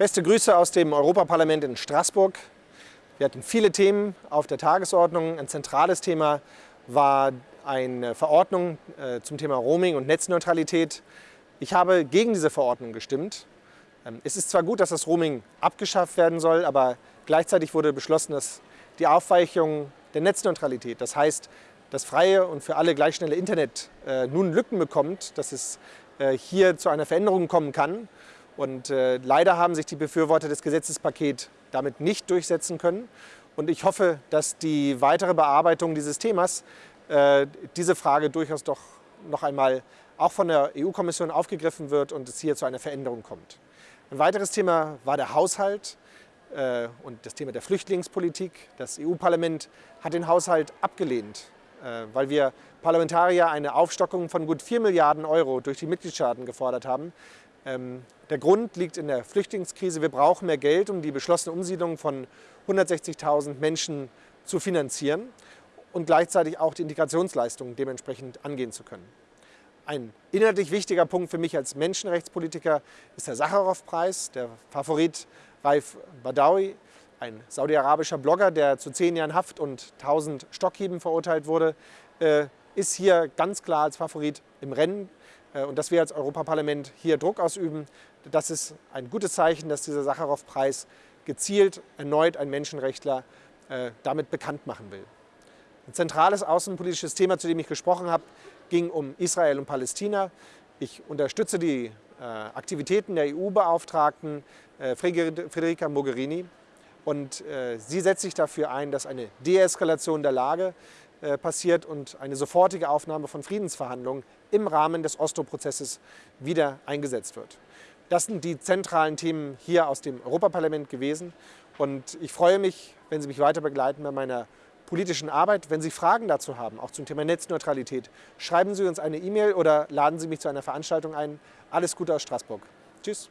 Beste Grüße aus dem Europaparlament in Straßburg. Wir hatten viele Themen auf der Tagesordnung. Ein zentrales Thema war eine Verordnung äh, zum Thema Roaming und Netzneutralität. Ich habe gegen diese Verordnung gestimmt. Ähm, es ist zwar gut, dass das Roaming abgeschafft werden soll, aber gleichzeitig wurde beschlossen, dass die Aufweichung der Netzneutralität, das heißt, das freie und für alle gleich schnelle Internet äh, nun Lücken bekommt, dass es äh, hier zu einer Veränderung kommen kann. Und äh, leider haben sich die Befürworter des Gesetzespakets damit nicht durchsetzen können. Und ich hoffe, dass die weitere Bearbeitung dieses Themas äh, diese Frage durchaus doch noch einmal auch von der EU-Kommission aufgegriffen wird und es hier zu einer Veränderung kommt. Ein weiteres Thema war der Haushalt äh, und das Thema der Flüchtlingspolitik. Das EU-Parlament hat den Haushalt abgelehnt, äh, weil wir Parlamentarier eine Aufstockung von gut 4 Milliarden Euro durch die Mitgliedstaaten gefordert haben. Ähm, der Grund liegt in der Flüchtlingskrise. Wir brauchen mehr Geld, um die beschlossene Umsiedlung von 160.000 Menschen zu finanzieren und gleichzeitig auch die Integrationsleistungen dementsprechend angehen zu können. Ein inhaltlich wichtiger Punkt für mich als Menschenrechtspolitiker ist der Sacharow-Preis. Der Favorit Raif Badawi, ein saudi-arabischer Blogger, der zu zehn Jahren Haft und 1000 Stockhieben verurteilt wurde, äh, ist hier ganz klar als Favorit im Rennen. Äh, und dass wir als Europaparlament hier Druck ausüben, das ist ein gutes Zeichen, dass dieser Sacharow-Preis gezielt erneut ein Menschenrechtler äh, damit bekannt machen will. Ein zentrales außenpolitisches Thema, zu dem ich gesprochen habe, ging um Israel und Palästina. Ich unterstütze die äh, Aktivitäten der EU-Beauftragten Federica Mogherini und sie setzt sich dafür ein, dass eine Deeskalation der Lage passiert und eine sofortige Aufnahme von Friedensverhandlungen im Rahmen des Oslo-Prozesses wieder eingesetzt wird. Das sind die zentralen Themen hier aus dem Europaparlament gewesen und ich freue mich, wenn Sie mich weiter begleiten bei meiner politischen Arbeit. Wenn Sie Fragen dazu haben, auch zum Thema Netzneutralität, schreiben Sie uns eine E-Mail oder laden Sie mich zu einer Veranstaltung ein. Alles Gute aus Straßburg. Tschüss.